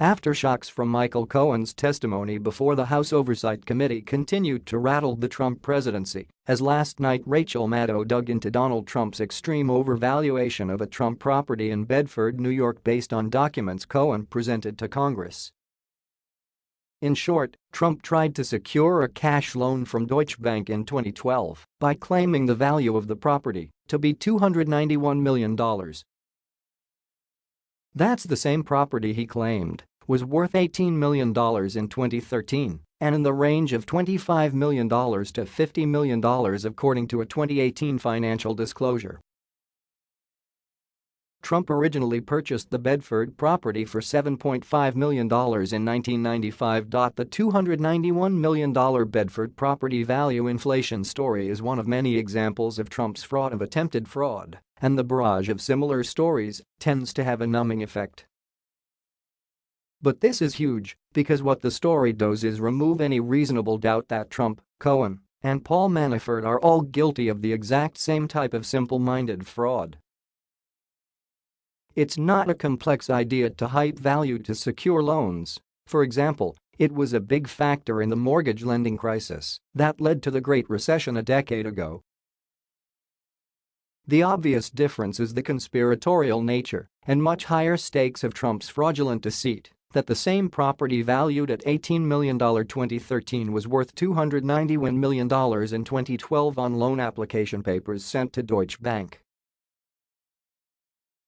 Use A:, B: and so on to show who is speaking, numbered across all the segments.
A: Aftershocks from Michael Cohen's testimony before the House Oversight Committee continued to rattle the Trump presidency as last night Rachel Maddow dug into Donald Trump's extreme overvaluation of a Trump property in Bedford, New York based on documents Cohen presented to Congress. In short, Trump tried to secure a cash loan from Deutsche Bank in 2012 by claiming the value of the property to be $291 million. That's the same property he claimed was worth $18 million in 2013 and in the range of $25 million to $50 million according to a 2018 financial disclosure. Trump originally purchased the Bedford property for $7.5 million in 1995. The $291 million Bedford property value inflation story is one of many examples of Trump's fraud of attempted fraud, and the barrage of similar stories tends to have a numbing effect. But this is huge because what the story does is remove any reasonable doubt that Trump, Cohen, and Paul Manafort are all guilty of the exact same type of simple-minded fraud. It's not a complex idea to hype value to secure loans. For example, it was a big factor in the mortgage lending crisis that led to the Great Recession a decade ago. The obvious difference is the conspiratorial nature and much higher stakes of Trump's fraudulent deceit that the same property valued at $18 million 2013 was worth $291 million in 2012 on loan application papers sent to Deutsche Bank.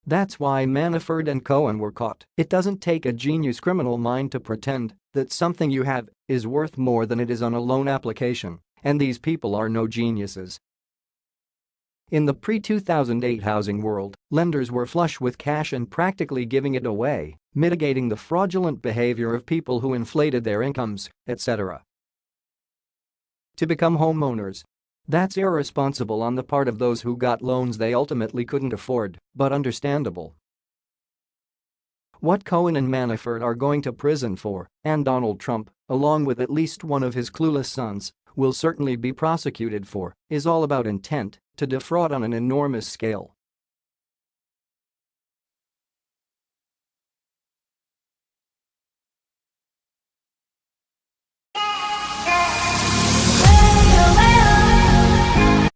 A: That's why Manafort and Cohen were caught. It doesn't take a genius criminal mind to pretend that something you have is worth more than it is on a loan application, and these people are no geniuses. In the pre-2008 housing world, lenders were flush with cash and practically giving it away, mitigating the fraudulent behavior of people who inflated their incomes, etc. To become homeowners, that's irresponsible on the part of those who got loans they ultimately couldn't afford, but understandable. What Cohen and Manafort are going to prison for, and Donald Trump, along with at least one of his clueless sons, will certainly be prosecuted for, is all about intent to defraud on an enormous scale